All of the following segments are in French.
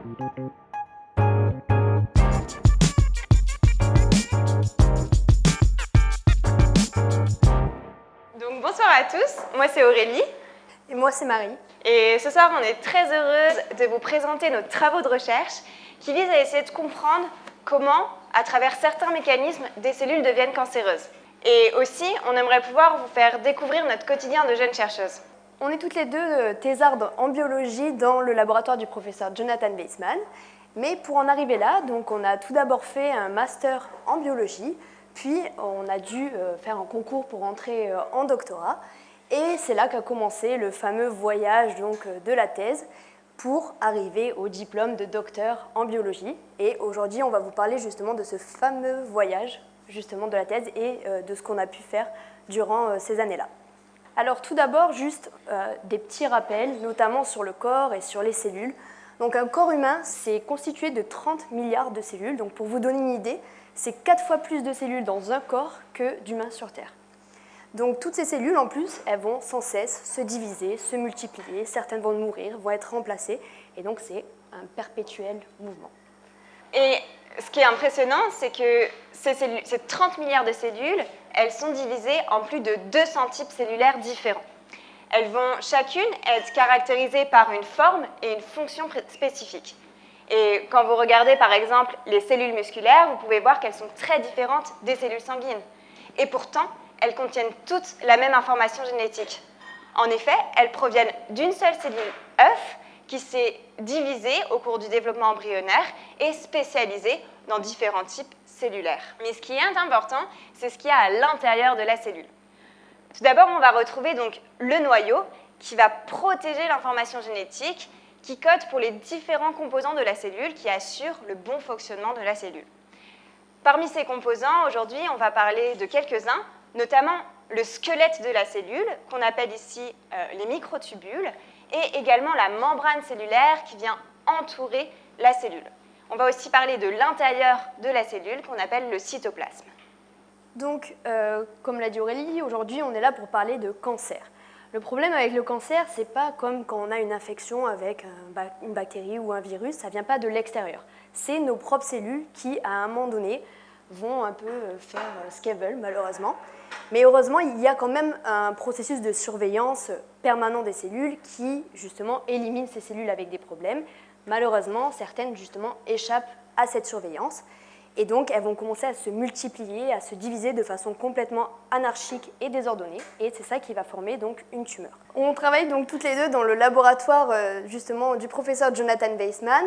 Donc bonsoir à tous, moi c'est Aurélie. Et moi c'est Marie. Et ce soir on est très heureuse de vous présenter nos travaux de recherche qui visent à essayer de comprendre comment, à travers certains mécanismes, des cellules deviennent cancéreuses. Et aussi, on aimerait pouvoir vous faire découvrir notre quotidien de jeunes chercheuses. On est toutes les deux euh, thésardes en biologie dans le laboratoire du professeur Jonathan Weissman. Mais pour en arriver là, donc on a tout d'abord fait un master en biologie, puis on a dû euh, faire un concours pour entrer euh, en doctorat. Et c'est là qu'a commencé le fameux voyage donc, de la thèse pour arriver au diplôme de docteur en biologie. Et aujourd'hui, on va vous parler justement de ce fameux voyage justement de la thèse et de ce qu'on a pu faire durant ces années-là. Alors tout d'abord, juste euh, des petits rappels, notamment sur le corps et sur les cellules. Donc un corps humain, c'est constitué de 30 milliards de cellules. Donc pour vous donner une idée, c'est 4 fois plus de cellules dans un corps que d'humains sur Terre. Donc toutes ces cellules, en plus, elles vont sans cesse se diviser, se multiplier, certaines vont mourir, vont être remplacées, et donc c'est un perpétuel mouvement. Et ce qui est impressionnant, c'est que ces, ces, 30 milliards de cellules, elles sont divisées en plus de 200 types cellulaires différents. Elles vont chacune être caractérisées par une forme et une fonction spécifiques. Et quand vous regardez par exemple les cellules musculaires, vous pouvez voir qu'elles sont très différentes des cellules sanguines. Et pourtant, elles contiennent toutes la même information génétique. En effet, elles proviennent d'une seule cellule œuf qui s'est divisée au cours du développement embryonnaire et spécialisée dans différents types Mais ce qui est important, c'est ce qu'il y a à l'intérieur de la cellule. Tout d'abord, on va retrouver donc le noyau qui va protéger l'information génétique qui code pour les différents composants de la cellule qui assurent le bon fonctionnement de la cellule. Parmi ces composants, aujourd'hui, on va parler de quelques-uns, notamment le squelette de la cellule, qu'on appelle ici euh, les microtubules, et également la membrane cellulaire qui vient entourer la cellule. On va aussi parler de l'intérieur de la cellule qu'on appelle le cytoplasme. Donc, euh, comme l'a dit Aurélie, aujourd'hui on est là pour parler de cancer. Le problème avec le cancer, c'est pas comme quand on a une infection avec une bactérie ou un virus, ça vient pas de l'extérieur. C'est nos propres cellules qui, à un moment donné, vont un peu euh, faire euh, ce malheureusement. Mais heureusement, il y a quand même un processus de surveillance permanent des cellules qui, justement, élimine ces cellules avec des problèmes. Malheureusement, certaines, justement, échappent à cette surveillance. Et donc, elles vont commencer à se multiplier, à se diviser de façon complètement anarchique et désordonnée. Et c'est ça qui va former donc une tumeur. On travaille donc toutes les deux dans le laboratoire euh, justement du professeur Jonathan Weissman,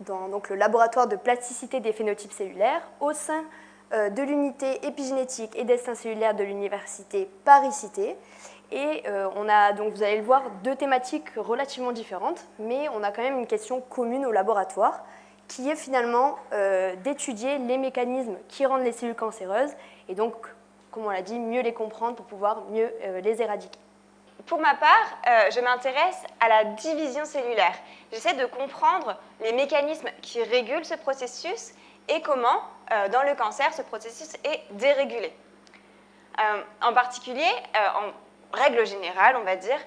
dans donc, le laboratoire de plasticité des phénotypes cellulaires, au sein euh, de l'unité épigénétique et destin cellulaire de l'université Paris-Cité. Et euh, on a, donc vous allez le voir, deux thématiques relativement différentes, mais on a quand même une question commune au laboratoire, qui est finalement euh, d'étudier les mécanismes qui rendent les cellules cancéreuses, et donc, comme on l'a dit, mieux les comprendre pour pouvoir mieux les éradiquer. Pour ma part, je m'intéresse à la division cellulaire. J'essaie de comprendre les mécanismes qui régulent ce processus et comment, euh, dans le cancer, ce processus est dérégulé. Euh, en particulier, euh, en règle générale, on va dire,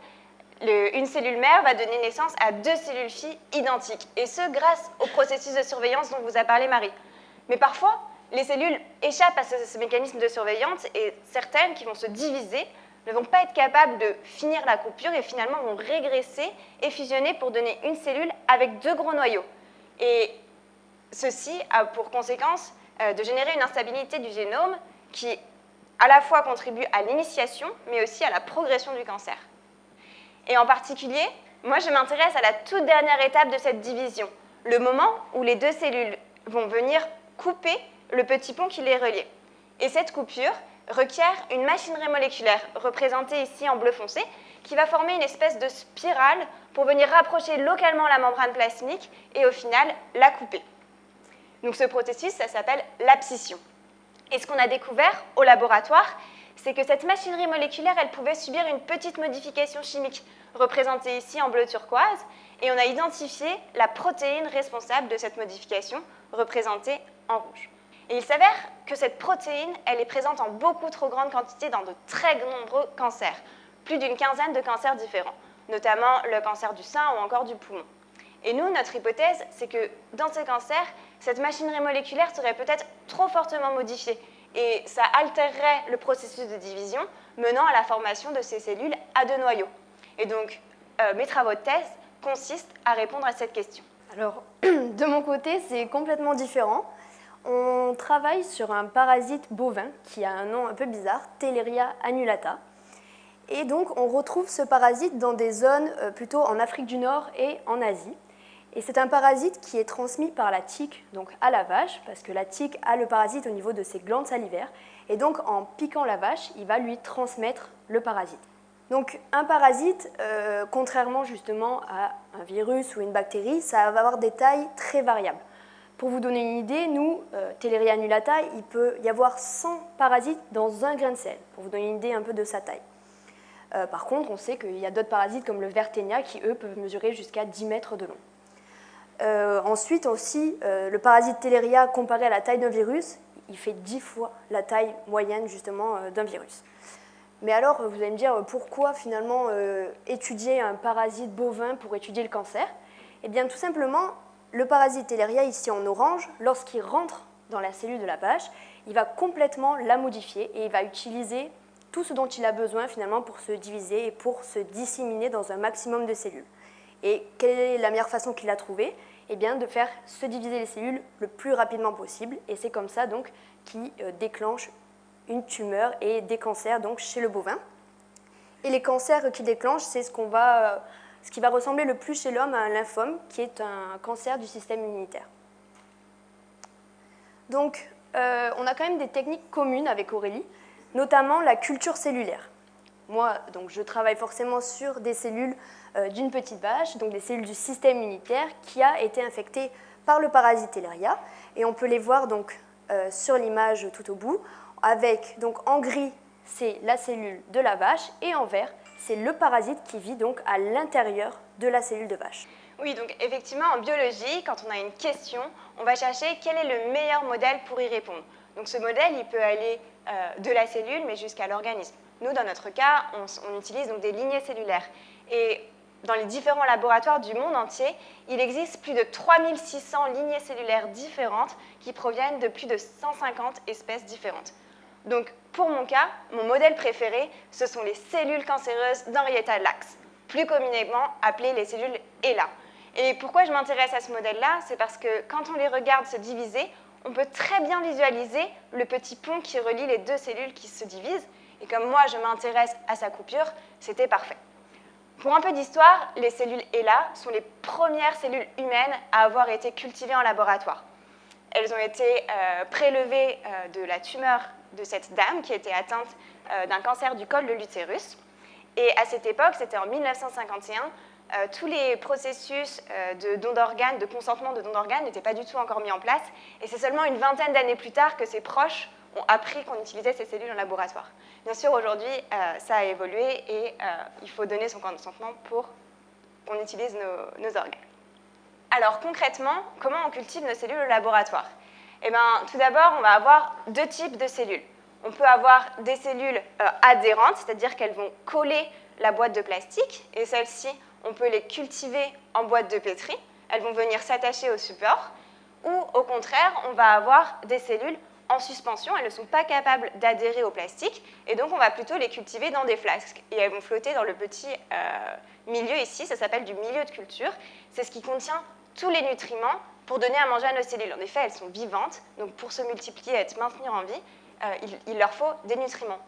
une cellule mère va donner naissance à deux cellules filles identiques, et ce, grâce au processus de surveillance dont vous a parlé Marie. Mais parfois, les cellules échappent à ce, mécanisme de surveillance, et certaines qui vont se diviser ne vont pas être capables de finir la coupure et finalement vont régresser et fusionner pour donner une cellule avec deux gros noyaux. Et Ceci a pour conséquence euh, de générer une instabilité du génome qui à la fois contribue à l'initiation, mais aussi à la progression du cancer. Et en particulier, moi je m'intéresse à la toute dernière étape de cette division, le moment où les deux cellules vont venir couper le petit pont qui les reliait. Et cette coupure requiert une machinerie moléculaire, représentée ici en bleu foncé, qui va former une espèce de spirale pour venir rapprocher localement la membrane plasmique et au final la couper. Donc ce processus, ça s'appelle l'abscission. Et ce qu'on a découvert au laboratoire, c'est que cette machinerie moléculaire, elle pouvait subir une petite modification chimique, représentée ici en bleu turquoise, et on a identifié la protéine responsable de cette modification, représentée en rouge. Et il s'avère que cette protéine, elle est présente en beaucoup trop grande quantité dans de très nombreux cancers, plus d'une quinzaine de cancers différents, notamment le cancer du sein ou encore du poumon. Et nous, notre hypothèse, c'est que dans ces cancers, cette machinerie moléculaire serait peut-être trop fortement modifiée et ça altérerait le processus de division menant à la formation de ces cellules à deux noyaux. Et donc, euh, mes travaux de thèse consistent à répondre à cette question. Alors, de mon côté, c'est complètement différent. On travaille sur un parasite bovin qui a un nom un peu bizarre, Teleria annulata. Et donc, on retrouve ce parasite dans des zones euh, plutôt en Afrique du Nord et en Asie. Et c'est un parasite qui est transmis par la tique donc à la vache, parce que la tique a le parasite au niveau de ses glandes salivaires. Et donc, en piquant la vache, il va lui transmettre le parasite. Donc, un parasite, euh, contrairement justement à un virus ou une bactérie, ça va avoir des tailles très variables. Pour vous donner une idée, nous, euh, Teleria il peut y avoir 100 parasites dans un grain de sel, pour vous donner une idée un peu de sa taille. Euh, par contre, on sait qu'il y a d'autres parasites comme le Vertenia qui, eux, peuvent mesurer jusqu'à 10 mètres de long. Euh, ensuite aussi, euh, le parasite Teleria comparé à la taille d'un virus, il fait 10 fois la taille moyenne justement d'un virus. Mais alors, vous allez me dire, pourquoi finalement étudier un parasite bovin pour étudier le cancer? Eh bien, tout simplement, le parasite Teleria, ici en orange, lorsqu'il rentre dans la cellule de la vache, il va complètement la modifier et il va utiliser tout ce dont il a besoin finalement pour se diviser et pour se disséminer dans un maximum de cellules. Et quelle est la meilleure façon qu'il a trouvée Eh bien de faire se diviser les cellules le plus rapidement possible et c'est comme ça donc qui euh, déclenche une tumeur et des cancers donc chez le bovin. Et les cancers qu'il déclenche, c'est ce, euh, ce qui va ressembler le plus chez l'homme à un lymphome, qui est un cancer du système immunitaire. Donc, euh, on a quand même des techniques communes avec Aurélie notamment la culture cellulaire. Moi, donc, je travaille forcément sur des cellules euh, d'une petite vache, donc des cellules du système immunitaire qui a été infectée par le parasite Ellaria. Et on peut les voir donc, euh, sur l'image tout au bout, avec donc, en gris, c'est la cellule de la vache, et en vert, c'est le parasite qui vit donc à l'intérieur de la cellule de vache. Oui, donc effectivement, en biologie, quand on a une question, on va chercher quel est le meilleur modèle pour y répondre. Donc ce modèle, il peut aller euh, de la cellule, mais jusqu'à l'organisme. Nous, dans notre cas, on, utilise donc des lignées cellulaires. Et dans les différents laboratoires du monde entier, il existe plus de 3600 lignées cellulaires différentes qui proviennent de plus de 150 espèces différentes. Donc, pour mon cas, mon modèle préféré, ce sont les cellules cancéreuses d'Henrietta Lacks, plus communément appelées les cellules ELA. Et pourquoi je m'intéresse à ce modèle-là? C'est parce que quand on les regarde se diviser, on peut très bien visualiser le petit pont qui relie les deux cellules qui se divisent. Et comme moi, je m'intéresse à sa coupure, c'était parfait. Pour un peu d'histoire, les cellules ELA sont les premières cellules humaines à avoir été cultivées en laboratoire. Elles ont été euh, prélevées euh, de la tumeur de cette dame qui était atteinte euh, d'un cancer du col de l'utérus. Et à cette époque, c'était en 1951, euh, tous les processus de don d'organes, de consentement de don d'organes n'étaient pas du tout encore mis en place. Et c'est seulement une vingtaine d'années plus tard que ses proches ont appris qu'on utilisait ces cellules en laboratoire. Bien sûr, aujourd'hui, euh, ça a évolué et il faut donner son consentement pour qu'on utilise nos, organes. Alors concrètement, comment on cultive nos cellules au laboratoire? Eh bien, tout d'abord, on va avoir deux types de cellules. On peut avoir des cellules adhérentes, c'est-à-dire qu'elles vont coller la boîte de plastique, et celles-ci, on peut les cultiver en boîte de pétri, elles vont venir s'attacher au support, ou au contraire, on va avoir des cellules en suspension, elles ne sont pas capables d'adhérer au plastique, et donc on va plutôt les cultiver dans des flasques, et elles vont flotter dans le petit euh, milieu ici, ça s'appelle du milieu de culture, c'est ce qui contient tous les nutriments pour donner à manger à nos cellules. En effet, elles sont vivantes, donc pour se multiplier et se maintenir en vie, euh, il leur faut des nutriments.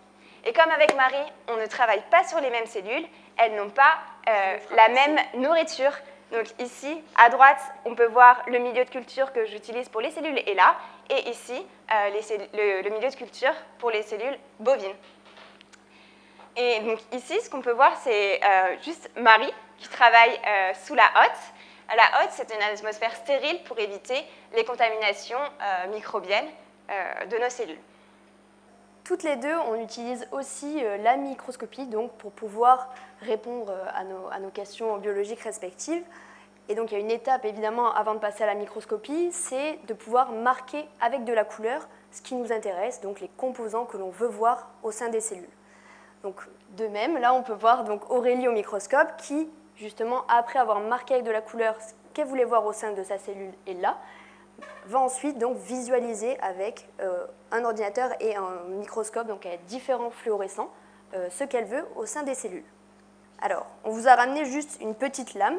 Et comme avec Marie, on ne travaille pas sur les mêmes cellules, elles n'ont pas euh, la même nourriture. Donc ici, à droite, on peut voir le milieu de culture que j'utilise pour les cellules et là, et ici, euh, le, milieu de culture pour les cellules bovines. Et donc ici, ce qu'on peut voir, c'est euh, juste Marie qui travaille sous la hotte. La hotte, c'est une atmosphère stérile pour éviter les contaminations microbiennes de nos cellules. Toutes les deux, on utilise aussi euh, la microscopie pour pouvoir répondre euh, à nos, questions biologiques respectives. Et donc il y a une étape évidemment avant de passer à la microscopie, c'est de pouvoir marquer avec de la couleur ce qui nous intéresse, donc les composants que l'on veut voir au sein des cellules. Donc de même, là on peut voir Aurélie au microscope qui, justement après avoir marqué avec de la couleur qu'elle voulait voir au sein de sa cellule et là, va ensuite donc visualiser avec euh, un ordinateur et un microscope, donc avec différents fluorescents, euh, ce qu'elle veut au sein des cellules. Alors, on vous a ramené juste une petite lame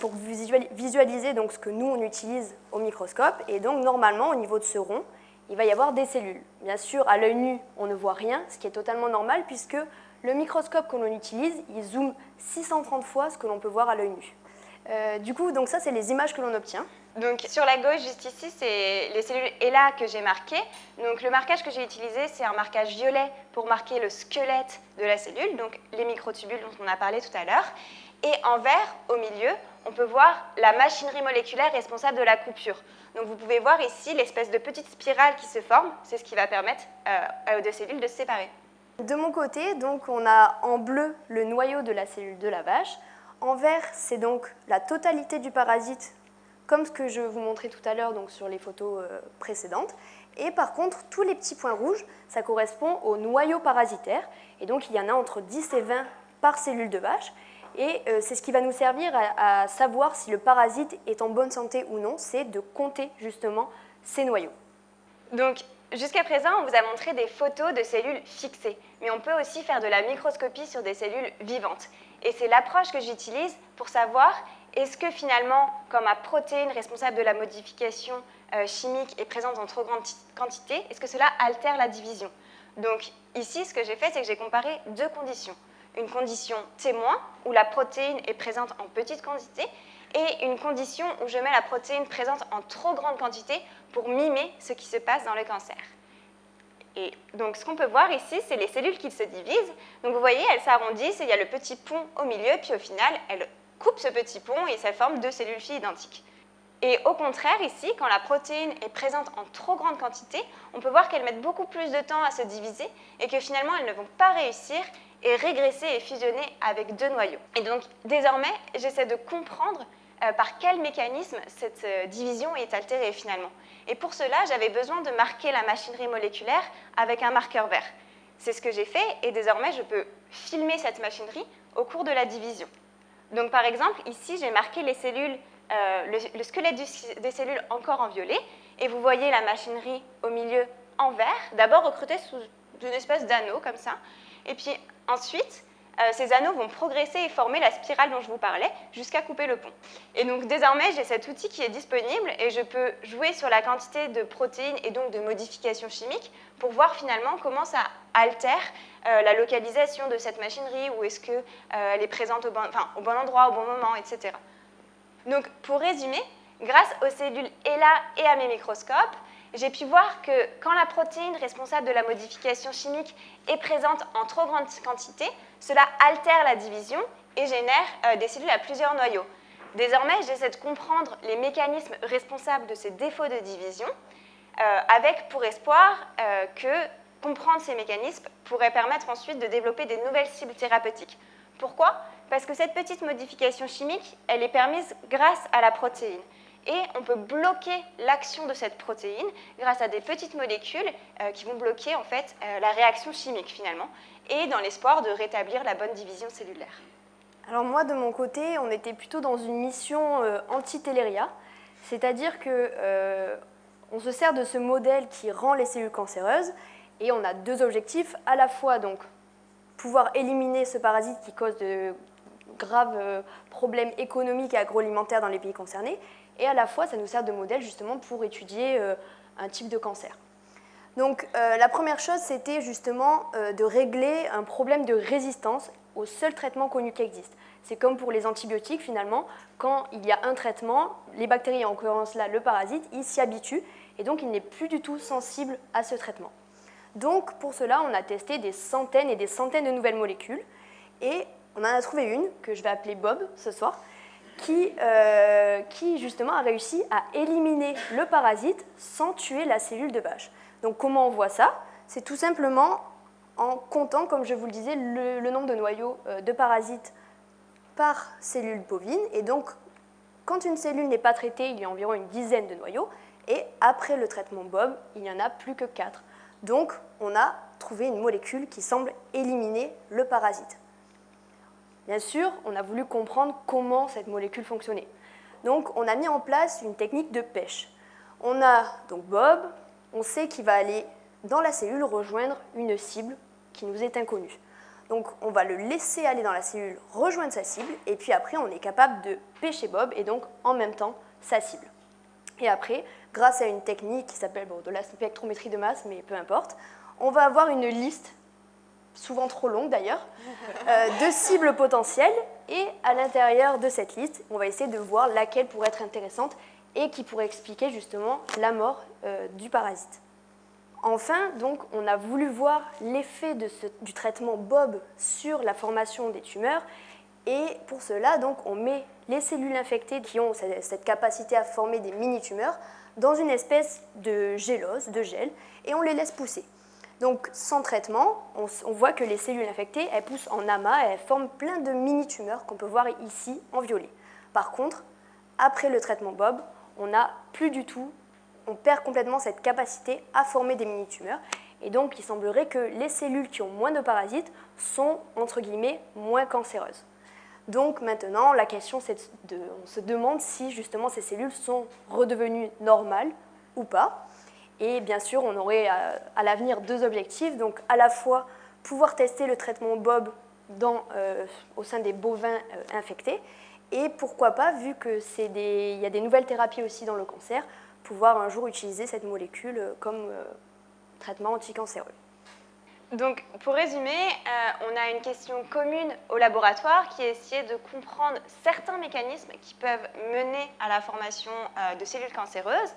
pour visualiser donc ce que nous on utilise au microscope. Et donc normalement, au niveau de ce rond, il va y avoir des cellules. Bien sûr, à l'œil nu, on ne voit rien, ce qui est totalement normal puisque le microscope que l'on utilise, il zoome 630 fois ce que l'on peut voir à l'œil nu. Euh, du coup, donc ça, c'est les images que l'on obtient. Donc sur la gauche, juste ici, c'est les cellules ELA que j'ai marquées. Donc le marquage que j'ai utilisé, c'est un marquage violet pour marquer le squelette de la cellule, donc les microtubules dont on a parlé tout à l'heure. Et en vert, au milieu, on peut voir la machinerie moléculaire responsable de la coupure. Donc vous pouvez voir ici l'espèce de petite spirale qui se forme, c'est ce qui va permettre euh, aux deux cellules de se séparer. De mon côté, donc, on a en bleu le noyau de la cellule de la vache. En vert, c'est donc la totalité du parasite comme ce que je vous montrais tout à l'heure donc sur les photos euh, précédentes. Et par contre, tous les petits points rouges, ça correspond au noyau parasitaire. Et donc, il y en a entre 10 et 20 par cellule de vache. Et euh, c'est ce qui va nous servir à, savoir si le parasite est en bonne santé ou non, c'est de compter justement ces noyaux. Donc, jusqu'à présent, on vous a montré des photos de cellules fixées, mais on peut aussi faire de la microscopie sur des cellules vivantes. Et c'est l'approche que j'utilise pour savoir est-ce que finalement, comme ma protéine responsable de la modification euh, chimique est présente en trop grande quantité, est-ce que cela altère la division? Donc ici, ce que j'ai fait, c'est que j'ai comparé deux conditions. Une condition témoin, où la protéine est présente en petite quantité, et une condition où je mets la protéine présente en trop grande quantité pour mimer ce qui se passe dans le cancer. Et donc, ce qu'on peut voir ici, c'est les cellules qui se divisent. Donc, vous voyez, elles s'arrondissent il y a le petit pont au milieu, puis au final, elles coupe ce petit pont et ça forme deux cellules filles identiques. Et au contraire, ici, quand la protéine est présente en trop grande quantité, on peut voir qu'elles mettent beaucoup plus de temps à se diviser et que finalement, elles ne vont pas réussir et régresser et fusionner avec deux noyaux. Et donc, désormais, j'essaie de comprendre euh, par quel mécanisme cette euh, division est altérée finalement. Et pour cela, j'avais besoin de marquer la machinerie moléculaire avec un marqueur vert. C'est ce que j'ai fait et désormais, je peux filmer cette machinerie au cours de la division. Donc par exemple, ici, j'ai marqué les cellules, euh, le, squelette des cellules encore en violet, et vous voyez la machinerie au milieu en vert, d'abord recrutée sous une espèce d'anneau comme ça, et puis ensuite, ces anneaux vont progresser et former la spirale dont je vous parlais jusqu'à couper le pont. Et donc désormais, j'ai cet outil qui est disponible et je peux jouer sur la quantité de protéines et donc de modifications chimiques pour voir finalement comment ça altère euh, la localisation de cette machinerie ou est-ce qu'elle euh, est présente au bon, au bon endroit, au bon moment, etc. Donc pour résumer, grâce aux cellules ELA et à mes microscopes, j'ai pu voir que quand la protéine responsable de la modification chimique est présente en trop grande quantité, cela altère la division et génère euh, des cellules à plusieurs noyaux. Désormais, j'essaie de comprendre les mécanismes responsables de ces défauts de division, euh, avec pour espoir euh, que comprendre ces mécanismes pourrait permettre ensuite de développer des nouvelles cibles thérapeutiques. Pourquoi? Parce que cette petite modification chimique, elle est permise grâce à la protéine et on peut bloquer l'action de cette protéine grâce à des petites molécules euh, qui vont bloquer en fait euh, la réaction chimique finalement et dans l'espoir de rétablir la bonne division cellulaire. Alors moi de mon côté, on était plutôt dans une mission euh, anti-téléria, c'est-à-dire que on se sert de ce modèle qui rend les cellules cancéreuses et on a deux objectifs, à la fois donc pouvoir éliminer ce parasite qui cause de graves problèmes économiques et agroalimentaires dans les pays concernés et à la fois ça nous sert de modèle justement pour étudier euh, un type de cancer. Donc euh, la première chose c'était justement euh, de régler un problème de résistance au seul traitement connu qui existe. C'est comme pour les antibiotiques finalement, quand il y a un traitement, les bactéries, en l'occurrence là le parasite, il s'y habitue et donc il n'est plus du tout sensible à ce traitement. Donc pour cela on a testé des centaines et des centaines de nouvelles molécules et on en a trouvé une que je vais appeler Bob ce soir, euh, qui, justement a réussi à éliminer le parasite sans tuer la cellule de vache. Donc comment on voit ça? C'est tout simplement en comptant, comme je vous le disais, le, nombre de noyaux euh, de parasites par cellule bovine. Et donc, quand une cellule n'est pas traitée, il y a environ une dizaine de noyaux. Et après le traitement Bob, il n'y en a plus que 4. Donc, on a trouvé une molécule qui semble éliminer le parasite. Bien sûr, on a voulu comprendre comment cette molécule fonctionnait. Donc on a mis en place une technique de pêche. On a donc Bob, on sait qu'il va aller dans la cellule rejoindre une cible qui nous est inconnue. Donc on va le laisser aller dans la cellule, rejoindre sa cible, et puis après on est capable de pêcher Bob et donc en même temps sa cible. Et après, grâce à une technique qui s'appelle de la spectrométrie de masse, mais peu importe, on va avoir une liste, souvent trop longue d'ailleurs, euh, de cibles potentielles, et à l'intérieur de cette liste, on va essayer de voir laquelle pourrait être intéressante et qui pourrait expliquer justement la mort euh, du parasite. Enfin, donc, on a voulu voir l'effet du traitement Bob sur la formation des tumeurs et pour cela, donc, on met les cellules infectées qui ont cette capacité à former des mini-tumeurs dans une espèce de gélose, de gel, et on les laisse pousser. Donc, sans traitement, on, voit que les cellules infectées, elles poussent en amas et elles forment plein de mini-tumeurs qu'on peut voir ici en violet. Par contre, après le traitement Bob, on n'a plus du tout on perd complètement cette capacité à former des mini-tumeurs. Et donc, il semblerait que les cellules qui ont moins de parasites sont, entre guillemets, moins cancéreuses. Donc maintenant, la question, c'est de, on se demande si justement ces cellules sont redevenues normales ou pas. Et bien sûr, on aurait à, l'avenir deux objectifs. Donc à la fois pouvoir tester le traitement Bob dans, euh, au sein des bovins euh, infectés, et pourquoi pas, vu qu'il y a des nouvelles thérapies aussi dans le cancer, pouvoir un jour utiliser cette molécule euh, comme euh, traitement anticancéreux. Donc, pour résumer, euh, on a une question commune au laboratoire qui est essayer de comprendre certains mécanismes qui peuvent mener à la formation de cellules cancéreuses.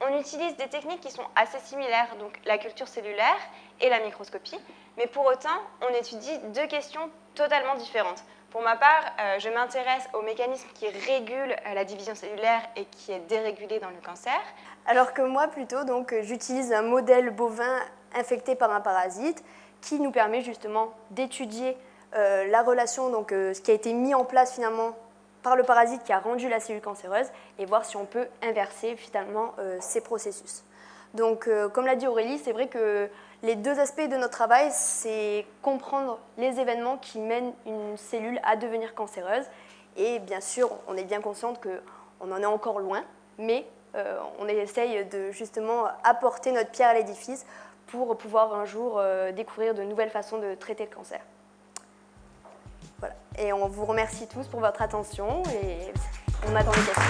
On utilise des techniques qui sont assez similaires, donc la culture cellulaire et la microscopie, mais pour autant, on étudie deux questions totalement différentes. Pour ma part, euh, je m'intéresse aux mécanismes qui régulent euh, la division cellulaire et qui est dérégulée dans le cancer. Alors que moi, plutôt, donc, j'utilise un modèle bovin infecté par un parasite qui nous permet justement d'étudier euh, la relation, donc ce qui a été mis en place finalement par le parasite qui a rendu la cellule cancéreuse et voir si on peut inverser finalement ces processus. Donc, comme l'a dit Aurélie, c'est vrai que les deux aspects de notre travail, c'est comprendre les événements qui mènent une cellule à devenir cancéreuse. Et bien sûr, on est bien consciente qu'on en est encore loin, mais euh, on essaye de justement apporter notre pierre à l'édifice pour pouvoir un jour euh, découvrir de nouvelles façons de traiter le cancer. Et on vous remercie tous pour votre attention et on attend les questions.